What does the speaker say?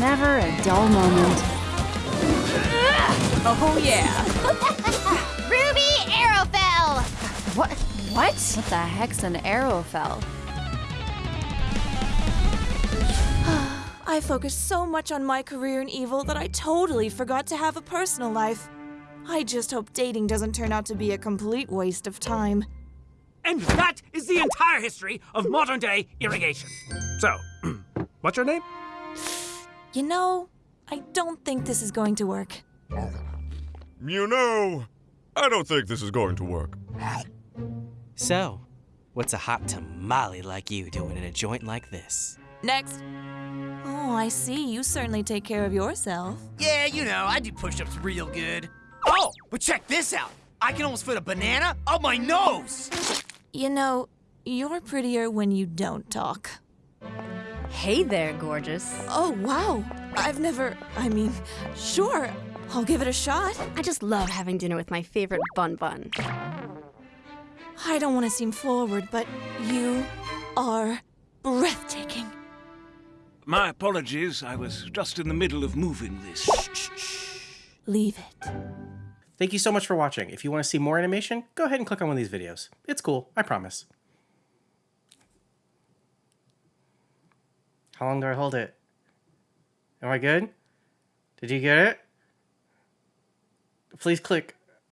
never a dull moment. Oh yeah. Ruby Arrowfell! What? What? What the heck's an Arrowfell? I focused so much on my career in evil that I totally forgot to have a personal life. I just hope dating doesn't turn out to be a complete waste of time. And that is the entire history of modern day irrigation. So, what's your name? You know, I don't think this is going to work. You know, I don't think this is going to work. So, what's a hot tamale like you doing in a joint like this? Next. Oh, I see. You certainly take care of yourself. Yeah, you know, I do push-ups real good. Oh, but check this out. I can almost fit a banana up my nose. You know, you're prettier when you don't talk. Hey there, gorgeous. Oh, wow. I've never, I mean, sure, I'll give it a shot. I just love having dinner with my favorite bun bun. I don't want to seem forward, but you are breathtaking. My apologies. I was just in the middle of moving this. Shh, shh, shh. Leave it. Thank you so much for watching. If you want to see more animation, go ahead and click on one of these videos. It's cool, I promise. How long do I hold it? Am I good? Did you get it? Please click.